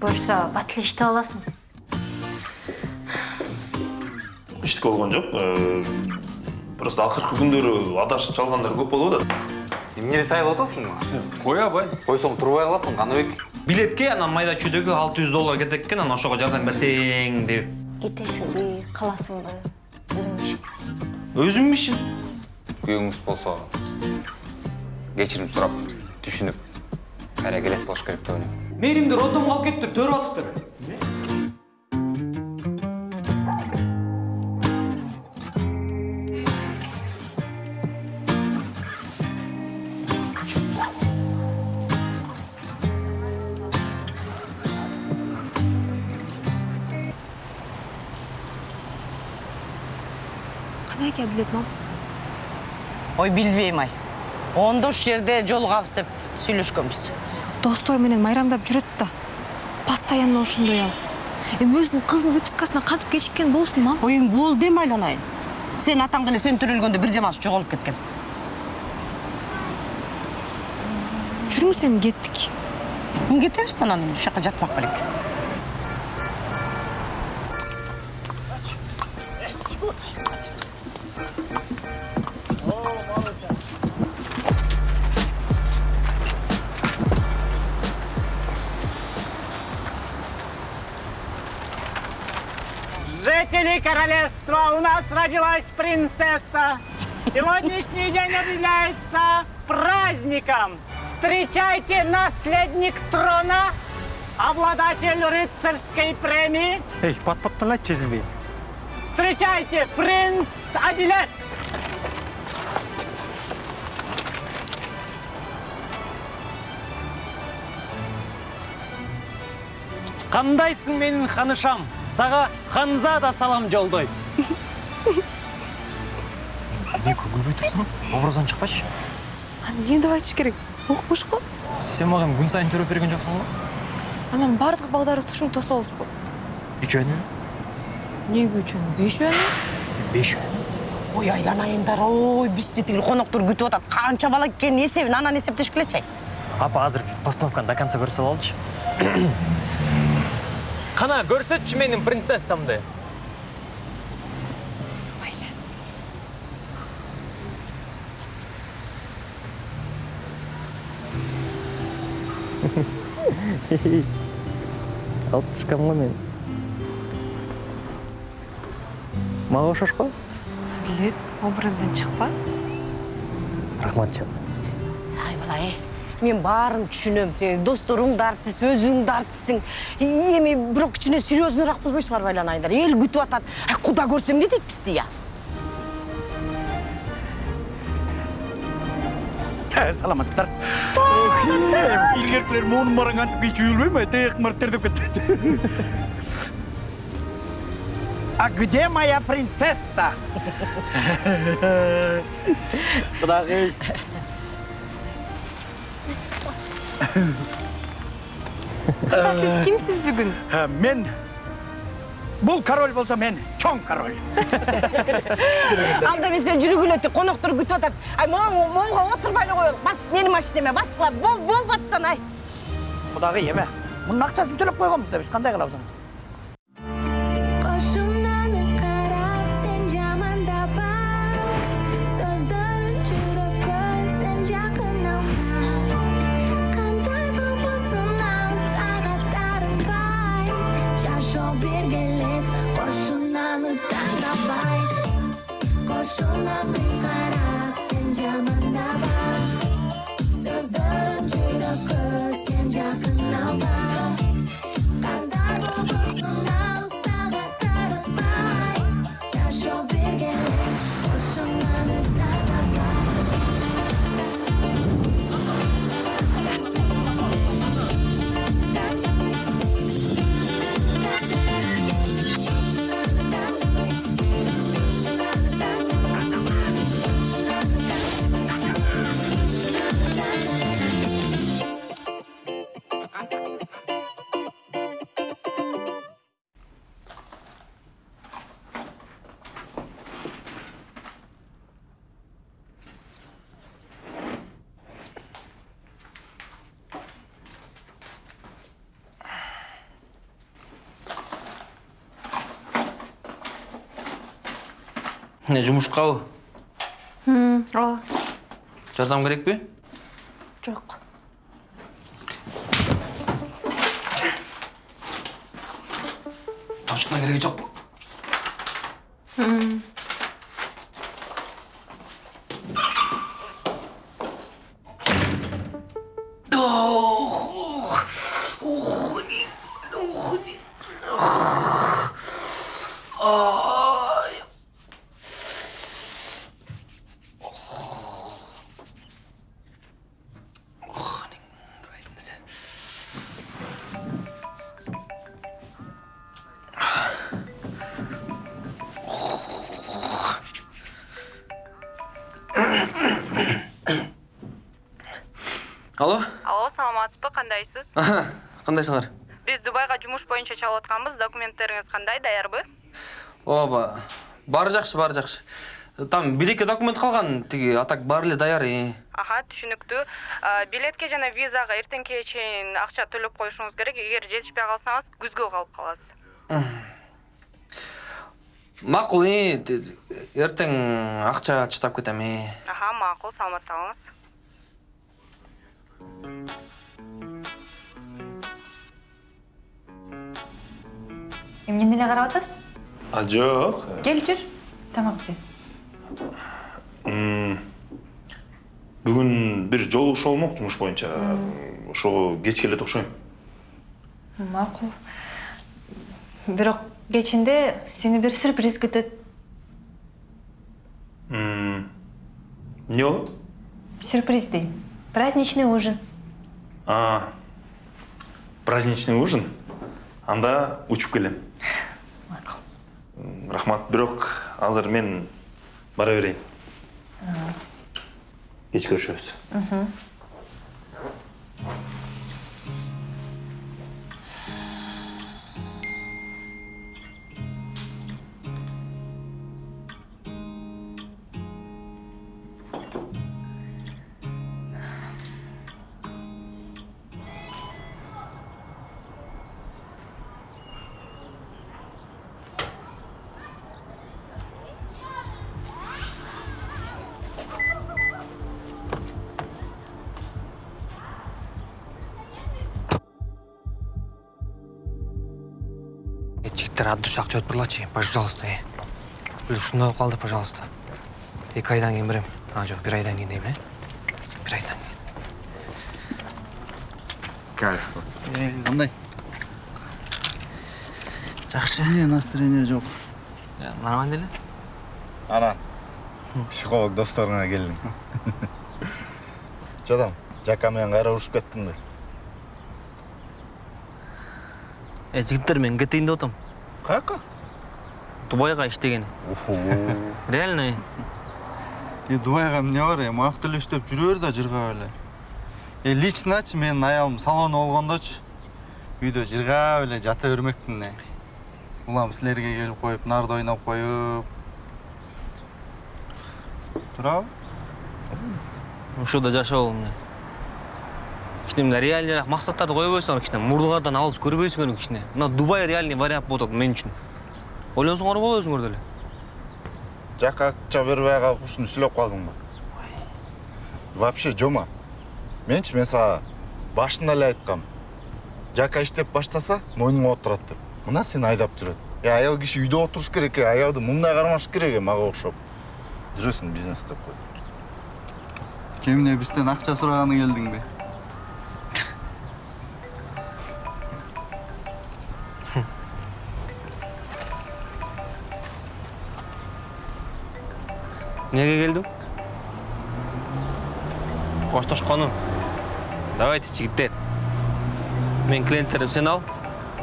буюрса бат эле иштеп аласың иштик болгон жок Э, просто акыркы күндөрү адашып чалгандар көп болуп атат. Эмнени сайылып атасың қой абай. Койсоң турбай каласың каныбек билетке анан майда чүйдөгү алты жүз доллар кетет экен анан ошого жардам берсең деп. Кетешиңби каласыңбы өзүңдүн ишиң өзүмдүн ишим күйөөңүз болсо кечирим сурап түшүнүп кайра келет болуш керек деп ойлойм мээримди роддомго алып кетиптир төрүп атыптыр кандай экен адилет мам? Ой билбейм ай. Ондо ушул жерде жолугабыз деп сүйлөшкөнбүз достор менен майрамдап жүрөт да. Постоянно ошондой ал. Эми өзүнүн кызынын выпискасына кантип кечиккен болсун мам? Ой эми болду эми айланайын. Сенин атаң деле сен төрөлгөндө бир жаман жоголуп кеткен. Жүрүңүз эми кеттик. Эми кетебиз да анан? Ушул жака жатпак белек королевства, у нас родилась принцесса. Сегодняшний день объявляется праздником. Встречайте наследник трона, обладатель рыцарской премии. эй баттан айтчы сезилбей Встречайте, принц Адилет. кандайсың менин ханышам сага ханзада салам жолдойт образдан чыкпачы. Аны эмне деп айтыш керек? Укмуш го? Сен мага күн сайын төрөп берген жоксуң го? Анан баардык балдары ушинтип тособузбу үчөөнү эмнеге үчөөнү бешөөнү бешөөнү ой айланайындар ой бизди тиги коноктор күтүп атат. Канча бала экенин эсебин анан эсептешкилечи ай апа азыр постановканы до конца көрсөтүп алчы кана көрсөтчү менин принцессамды алып түшкөм го мен мага окшош го адилет образдан чыкпа рахмат жан бала э мен баарын түшүнөм сен досторуң да артист өзүң да артистсиң эми бирок кичине серьезныйраак болбойсуңарбы айланайындар эл күтүп атат ай куда көрсө эмне дейт бизди я саламатсыздар илгеркилер моунун бараң антип кийчү үйүлбөймү тыйык мырттер деп кетти а где моя принцесса? Кудагый ата сиз кимсиз бүгүн мен бул король болсо мен чоң король анда жүргүлө ти коноктор күтүп атат ай моң моңго отурбай эле коелук бас менин машинеме баскыла бол болуп аттан ай кудагый эме мунун акчасын төлөп койгонбуз да биз кандай Не жумушкабы? ооба Жардам керекпи? Алло? алло саламатсызбы кандайсыз Кандайсыңар? биз дубайга жумуш боюнча чалып атканбыз документтериңиз кандай даярбы Ооба. Баары жакшы, баары жакшы. Там билекке документ калган, тиги атак баары эле даяр. аха түшүнүктүү А, билетке жана визага эртеңкиге чейин акча төлөп коюшуңуз керек эгер жетишпей калсаңыз күзгө калып каласыз Макул, э, т- эртең акча чыдап кетем, э. аха макул саламатта болуңуз эмнени эле карап атасыз А жок. кел жүр тамак же Бүгүн бир жолугушуу болмок жумуш боюнча. Ошого кеч келет окшойм. макул бирок кечинде сени бир сюрприз күтөт Эмне болот? сюрприз дейм праздничный ужин А, праздничный ужин. Анда учуп келем. макул Рахмат, бирок азыр мен бара берейин. Кеч көрүшөбүз. Э, от души акча өтпүрлачы, пожалуйста, э. Болуп калды, пожалуйста. Эки айдан кийин берем. А, жок, бир айдан кийин дейм, э. Бир айдан кийин. Кайф. Кандай? Жакшы. Эмне настроение жок? Нормально эле. Анан психолог досторуңа келдиң. Жадам, жака менен кайра урушуп кеттиңби? Э, жигиттер мен кетейин деп атам. Каяка? Дубайга иштегени. Реально. Е, Дубайга эмне бар, эми ак эле иштеп жүрө бер да жыргап эле. Э, личночу менин аялым салону болгондочу үйдө жыргап эле жата бермекмин. э. Улам силерге келип коюп, нарда ойноп коюп. Турабы? Ушуда жашоо эмне? Кичине мына реальныйраак максаттарды коюп койсоңор кичине мурдуңардан алыс көрбөйсүңөр кичине. Мына Дубай реальный вариант болуп атат мен үчүн. Ойлонсоңор болот өзүңөр деле. Жака акча бербей калып ушуну сүйлөп калдыңбы? Вообще жома. Менчи мен сага башында эле айткам. Жака иштеп баштаса, мойнуңа отурат деп. Мына сени айдап жүрөт. Э, аял киши үйдө отуруш керек, э, аялды мындай кармаш керек э, мага окшоп. Жүрөсүң бизнес деп кой. Кемине бизден акча сураганы келдиңби? Неге келдим? Коштошкону. Давайте, жигиттер. Мен клиенттерим сен ал.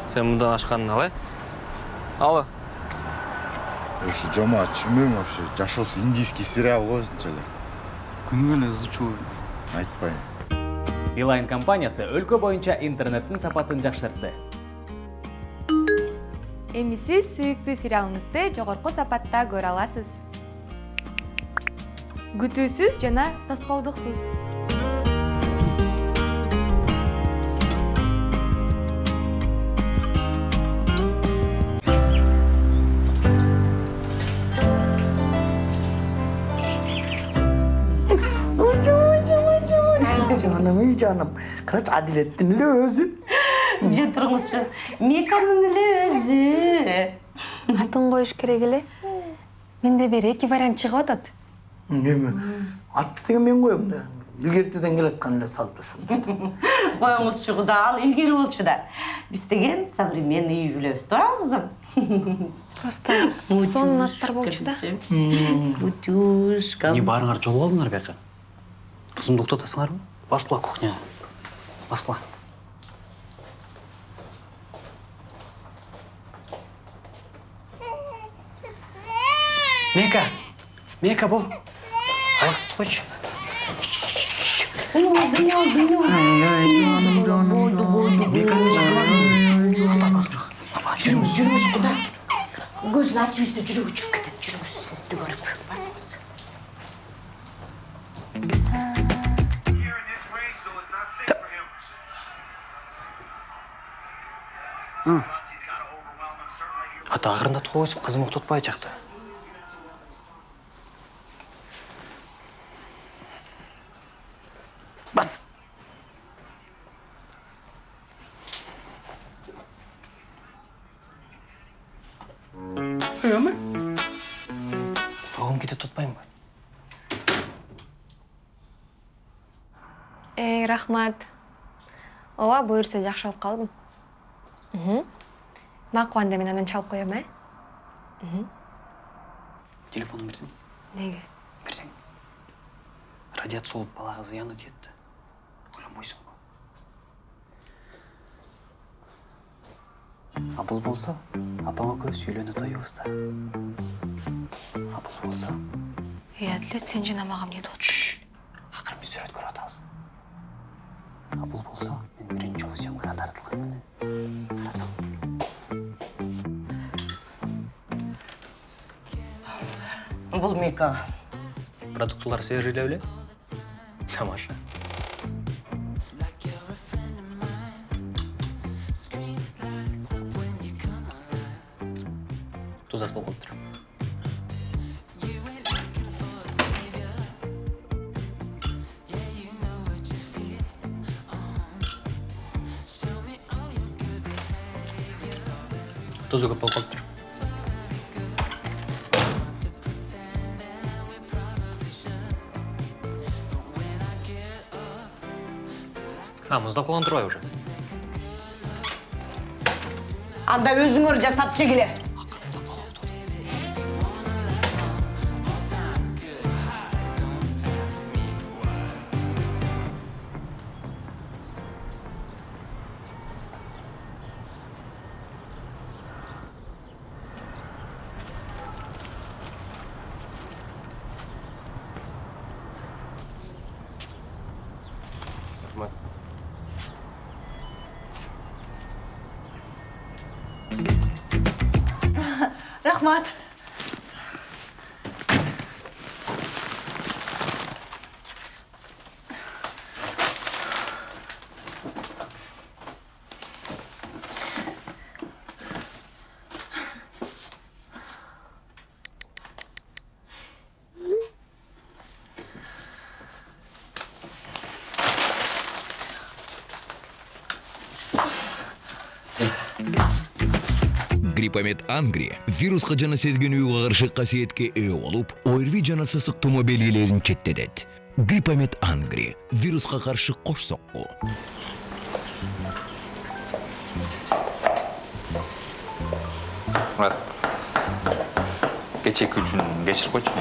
Сен мындан ашканын ал, э? Алло. Вообще жома түшүнбөйм вообще. Жашоосу индийский сериал го өзүнчө эле. Күнүгө эле ызычуу. Айтпайм. Билайн компаниясы өлкө боюнча интернеттин сапатын жакшыртты. эми сиз сүйүктүү сериалыңызды жогорку сапатта көрө аласыз күтүүсүз жана тоскоолдуксуз жаным ей жаным қарашы әділеттің үлі өзі же тұрыңызшы меканың үлі өзі атын қойыш керек эле менде бир эки вариант чыгып атат неме атты деген мен коем да. Илгертеден келаткан эле салт ушул коюңузчу куда ал илгери болчу да. Биз деген современный үй билебиз туура кызым. Просто сонун аттар болчу да. Бутюшка не барыңар жолуп алдыңар бияка? Кызымды уктатасыңарбы? Баскыла кухняга баскыла мека! Мека бул койчу жүрүңүз куда көзүн ачып элесе жүрөгү чыгып кетет жүрүңүз сизди көрүп басыңыз ата акырындатып койсуң кызым уктатпай жакта рахмат. Ооба буюрса жакшы болуп калдым. Макул анда мен анан чалып коем э? Телефонун берсең неге? Берсең радиация болуп балага зыяны тиет да ойлонбойсуңбу а бул болсо апаң экөөбүз үйлөнө тоюбуз да а бул болсо эй адилет сен жана мага эмне а бул болсо мен биринчи жолу съемкага тартылганмын карасаң бул мека продуктылар свежий эле беле тамаша туз аз болуп калыптыр тузу көп болуп калыптыр а муздак болгон турбайбы уже анда өзүңөр жасап жегиле гриппомет ангри вируска жана сезгенүүгө каршы касиетке ээ болуп орви жана сасык тумоо белгилерин четтетет гриппомет ангри вируска каршы кош сокку мурат кечээки үчүн кечирип койчу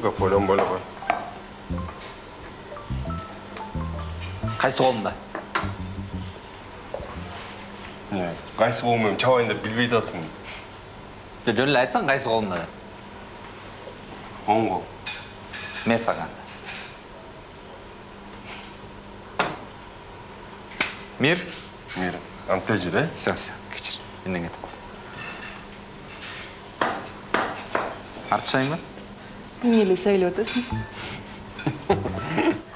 көп ойлонбой эле кой кайсы колунда колум менен чабайын деп билбей атасың жөн эле айтсаң кайсы колунда деп оң кол мен сага мир мир антте жүр э все все кечир менден кетип кал артышайынбы эмне эле сүйлөп атасың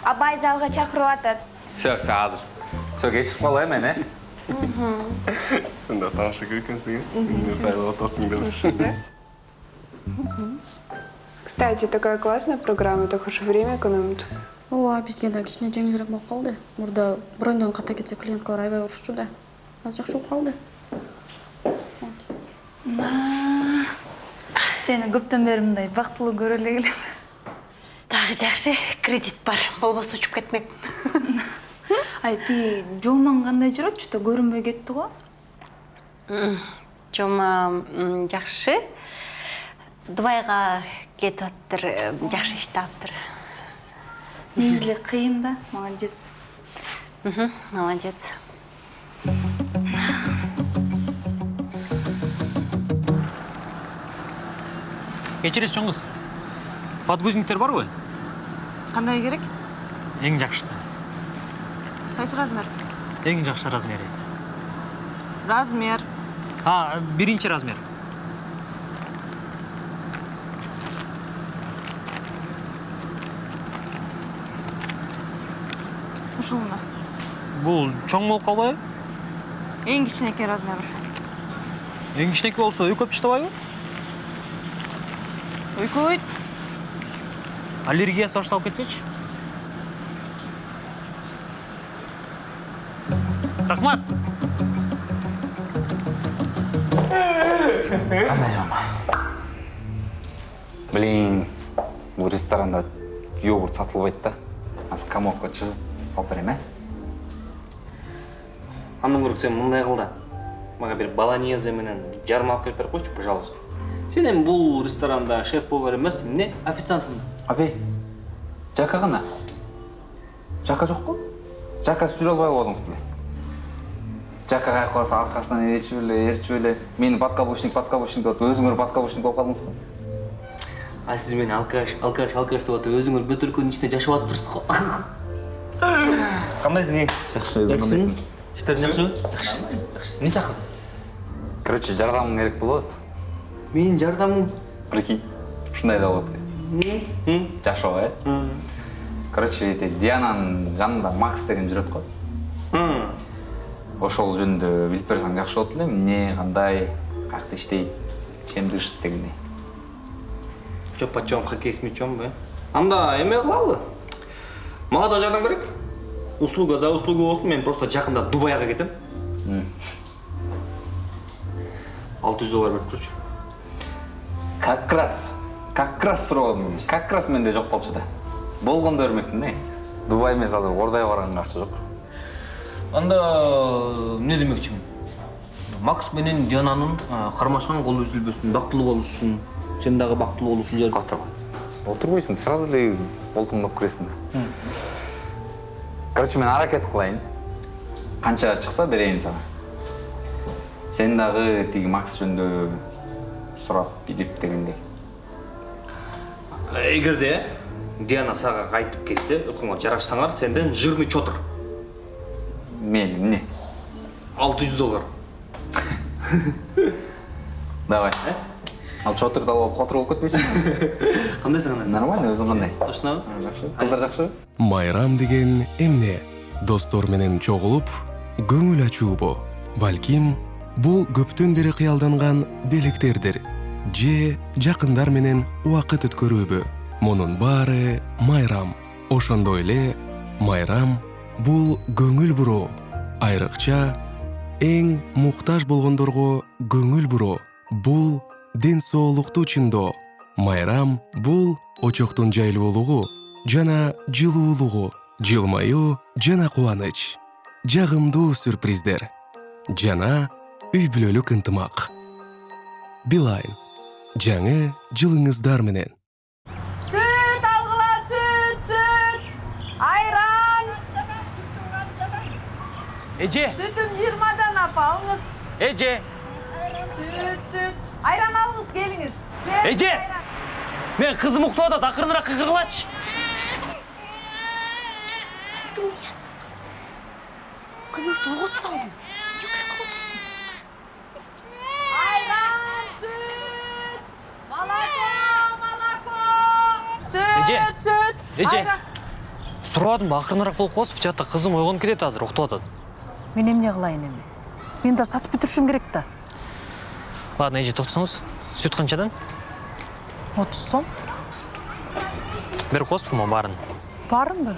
Абай залга чакырып атат. все все азыр все кечирип калайын мен э сен да тааныша керек экенсиң э эмне сайлап атасың деп Кстати, такая классная программа, так уж время экономит. ооба бизге да кичине жеңилирээк болуп калды мурда броньдон ката кетсе клиенткалар аябай урушчу да азыр жакшы болуп калды сени көптөн бери мындай бактылуу көрө эле келем дагы жакшы кредит бар болбосо учуп кетмекмин ай тиги жомаң кандай жүрөт что то көрүнбөй кетти го жома жакшы дубайга кетип атыптыр жакшы иш таптыр негизи эле кыйын да молодец молодец кечиресиз чоң кыз подгузнниктер барбы кандай керек эң жакшысы кайсы размер эң жакшы размери размер а биринчи размер ушул мына бул чоң болуп калбайбы эң кичинекей размер ушул эң кичинекей болсо өйкөп таштабайбы өйкөбөйт аллергиясы башталып кетсечи рахмат. Кандай жома блин бул ресторанда йогурт сатылбайт да азыр комовка чыгып алып берем э андан көрө сен мындай кыл да мага бир болонезе менен жарым алып келип берип койчу пожалуйста. Сен эми бул ресторанда шеф повар эмес эмне официантсың. Да абей жака кана жака жокпу жакасыз жүрө албай калдыңыз беле жака кайып калса аркасынан ээрчип эле ээрчип эле. Мени подкабушник подкабушник деп атып өзүңөр подкабушник болуп калдыңыз го? А сиз мени алкаш алкаш алкаш деп атып өзүңөр бөтөлкөнүн ичинде жашап атыптырсыз го? Кандайсың эй жакшы өзүң иштериң жакшыбы жакшы. Эмне чакырдың? Короче жардамың керек болот. Менин жардамым прикинь ушундай да болот. Экен жакшы э? Короче эти диананын жанында макс деген жүрөт го ошол жөнүндө билип берсең жакшы болот эле. Эмне кандай каякта иштейт чем дышит дегендей жок почем хоккей с мячом э анда эме кылалы? Мага да жардам керек услуга за услугу болсун мен просто жакында дубайга кетем. Алты жүз доллар берип турчу как раз как раз суроодум как раз менде жок болчу да. Болгондо бермекмин э? Дубай эмес азыр ордайга барганга акча жок анда эмне демекчимин макс менен диананын кармашкан колу үзүлбөсүн бактылуу болушун сен дагы бактылуу болушун жер отур отурбойсуң сразу эле колтуңдап киресиң да короче мен аракет кылайын. Канча чыкса берейин сага. Сен дагы тиги макс жөнүндө сурап билип дегендей эгерде диана сага кайтып келсе экөөңөр жарашсаңар сенден жирный чотур мейли эмне? Алты жүз доллар. Давай. Ал чотурду алып алып котур болуп кетпейсиңби кандайсың анда нормально өзүң кандай точнобу жакшы кыздар жакшыбы майрам деген эмне? Достор менен чогулуп көңүл ачуубу балким бул көптөн бери кыялданган белектердир же жакындар менен убакыт өткөрүүбү мунун баары майрам. Ошондой эле майрам бул көңүл буруу айрыкча эң муктаж болгондорго көңүл буруу бул ден соолукту чыңдоо майрам бул очоктун жайлуулугу жана жылуулугу жылмаюу жана кубаныч. Жагымдуу сюрприздер. Жана үй бүлөлүк ынтымак. Билайн. Жаңы жылыңыздар менен. Эже сүтүм жыйырмадан апа алыңыз эже сүт сүт айран алыңыз келиңиз Сүт, эже мен кызым уктап атат акырыныраак кыйкыргылачы кызыңызды угутуп салдым айран сүт молоко молоко Эже, сүт сүт эже. айран. сурабадымбы акырыныраак болуп каласызбы жакта кызым ойгонуп кетет азыр уктап атат мен эмне кылайын эми мен да сатып бүтүрүшүм керек да ладно эже тотсоңуз сүт канчадан отуз сом. Берип коесузбу могу баарын бармбы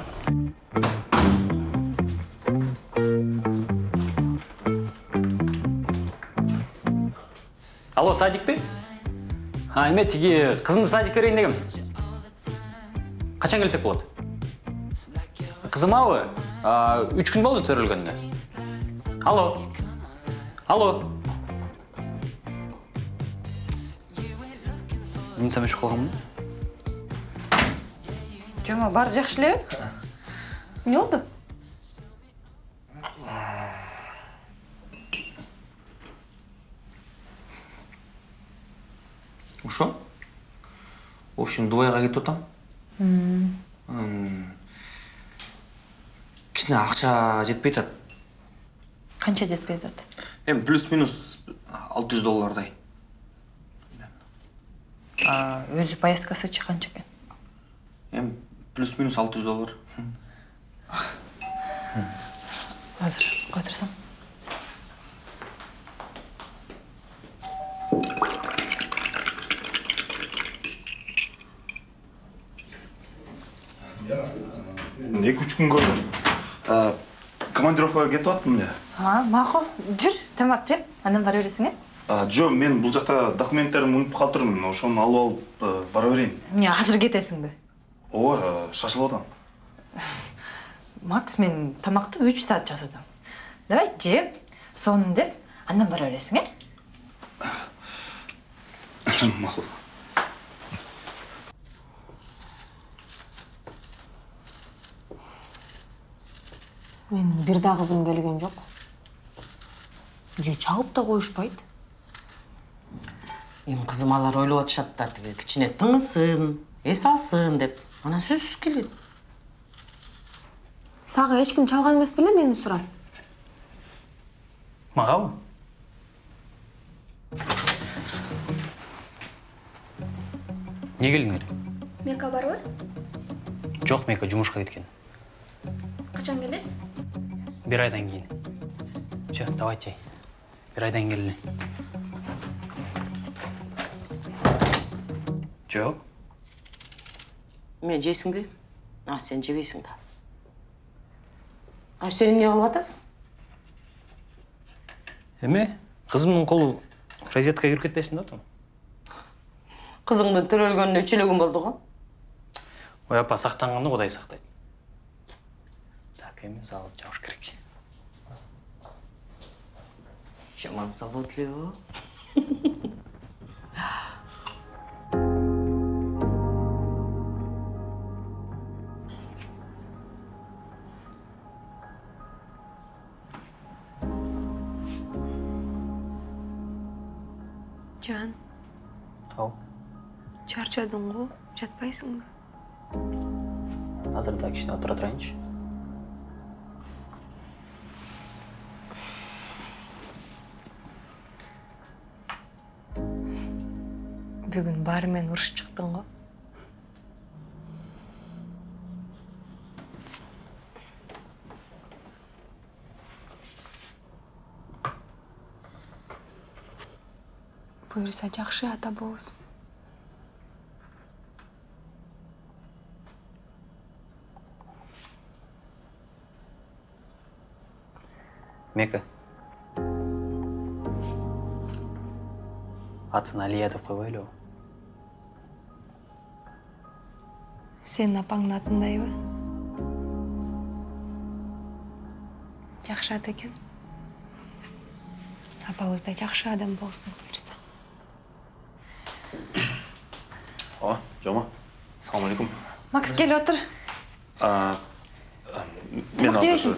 алло садик пе? А эме тиги кызымды садикке берейин дегем качан келсек болот кызымабы үч күн болду төрөлгөнүнө алло. Алло. Мынсам өчүп калганмын жома баары жакшы элеби эмне болду ошо в общем дубайга кетип атам анан кичине акча жетпей атат канча жетпей атат эми плюс минус алты жүз доллардай. Өзү поездкасычы канча экен эми плюс минус алты жүз доллар. Азыр кое турсам эки үч күнгө э, командировкага кетип аттым эле макул жүр тамак же андан бара бересиң э А, жо мен бул жакта документтеримди унутуп калыптырмын ошону алып алып бара берейин эмне азыр кетесиңби ооба шашылып атам макс мен тамакты үч саат жасадым. Давай жеп сонун деп андан бара бересиң э макул менин бир да кызым келген жок. Же чалып да коюшпайт. Эми кызым алар ойлоп атышат да тиги кичине тыңысын эс алсын деп анан сөзсүз келет. Сага эч ким чалган эмес беле мени сурар. Магабы эмне келдиңер мека барбы жок мека жумушка кеткен. Качан келет бир айдан кийин все давайте бир айдан келели жок мен жейсиңби а сен жебейсиң да а сен эмне кылып атасың эме кызымдын колу розеткага кирип кетпесин деп атам кызыңдын төрөлгөнүнө үч эле күн болду го ой апа сактанганды кудай сактайт так эми зал жабыш керек Yalan sabotlıyor. Can. Tavuk. Charchadın go, çatpaysın go. Hazır da kişini oturat range. Баары менен урушуп чыктың го буюрса жакшы ата болосуң мека атын алия деп койбойлубу сенин апаңдын атындайбы жакшы ат экен апабыздай жакшы адам болсун буюрса ооба жома салам алейкум макс кел а, мен азыр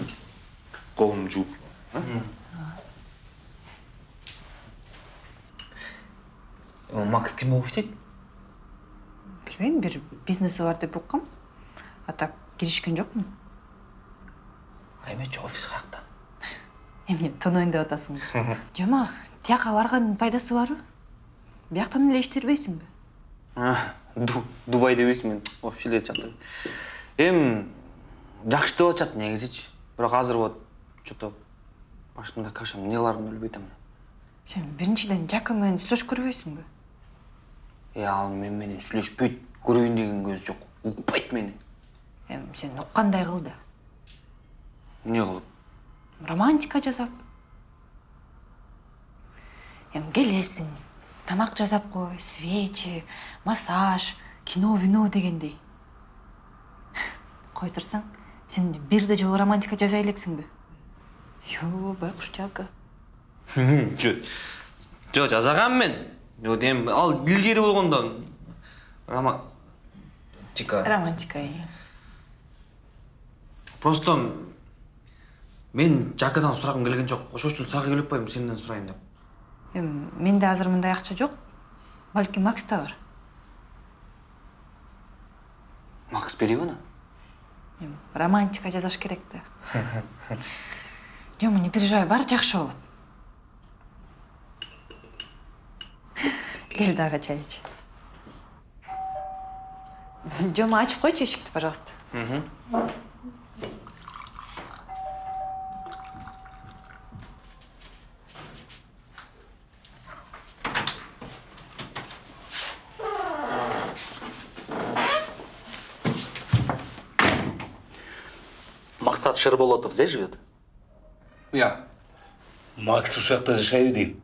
колумду жууп макс ким болуп иштейт билбейм бир бизнеси бар деп уккам а так киришкен жокмун? Эмечи офис каякта эмне тонойн деп атасыңбы жома тияка баргандын пайдасы барбы бияктан эле иштебейсиңби дубай дебейсиң мен вообще эле жакта эми жакшы деп атышат негизичи. Бирок азыр вот че то башымда каша эмне кыларымды билбей атам. Сен биринчиден жакын менен сүйлөшүп көрбөйсүңбү? Э ал мен менен сүйлөшпөйт. Көрөйүн деген көзү жок укпайт мени эми сен уккандай кыл да. Эмне кылып романтика жасап. Эми келесиң тамак жасап кой свечи массаж кино вино дегендей. Кой турсаң сен бирде жолу романтика жасай элексиңби жо байкуш жака жо жо жасагам мен? Ал илгери болгондо романтика. Романтика просто мен жакадан сурагым келген жок. Ошол үчүн сага келип атпаймынбы сенден сурайын деп. Эми менде азыр мындай акча жок. Балким макста бар. Макс береби аны эми романтика жасаш керек да. Жома не переживай баары жакшы болот. Кел дагы чай ич жома ачып койчу эшикти пожалуйста Максат Шерболотов здесь живет? Я. Макс ушул жакта жашайбы дейм.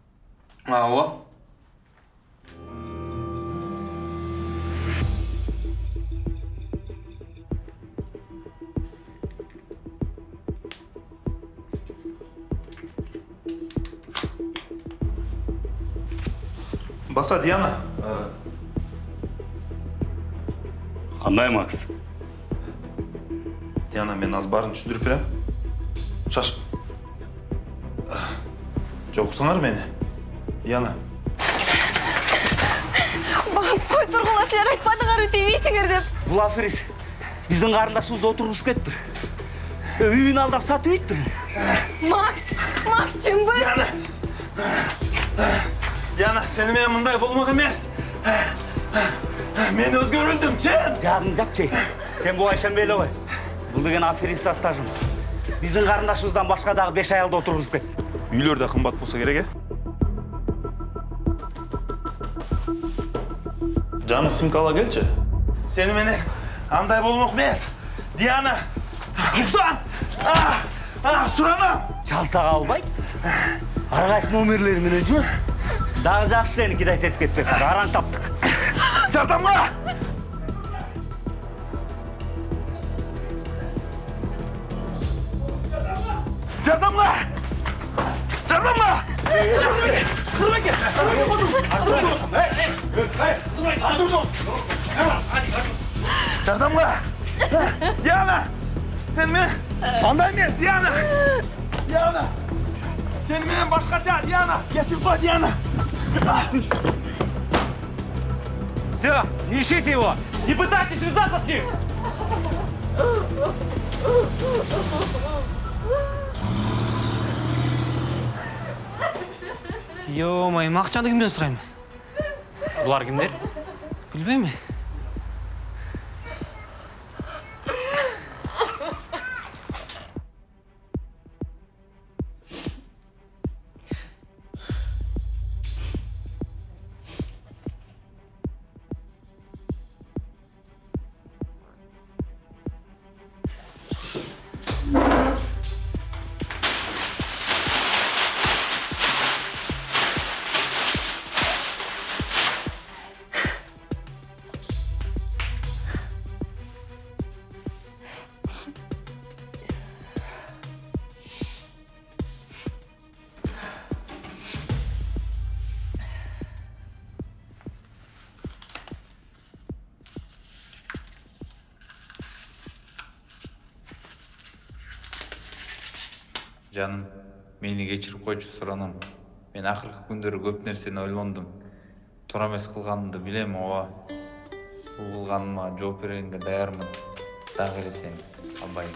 Диана Кандай Макс? диана мен азыр баарын түшүндүрүп берем шаш жок уксаңар мени диана кой тургула силер айтпадыңарбы тийбейсиңер деп Бул аферист биздин карындашыбызды отургузуп кетиптир. Үйүн алдап сатып өйттүр. макс макс чынбы диана диана сени менен мындай болмок эмес мен өзгөрүлдүм чын Жагың жапчы. Сен буга ишенбей эле кой. Бул деген аферист стажым. Биздин карындашыбыздан башка дагы 5 аялды отургузуп кетти. үйлөр да кымбат болсо керек э жаным симка ала келчи сени менен андай болмок эмес диана уксан суранам Чалсага албайт. Ар кайсы номерлери менен жүр. Дагы жакшы сени кидайт этип кетпек. Араң таптык. жардамга жардамга жардамга жардамга диана сен менен андай эмес диана диана сени менен башкача диана кесилпа диана Все, не ищите его. Не пытайтесь связаться с ним. Йомай, акчаңды кимден сурайм? Булар кимдер? Жаным мени кечирип койчу суранам мен акыркы күндөрү көп нерсени ойлондум туура эмес кылганымды билем ооба бул кылганыма жооп бергенге даярмын. Дагы эле албайм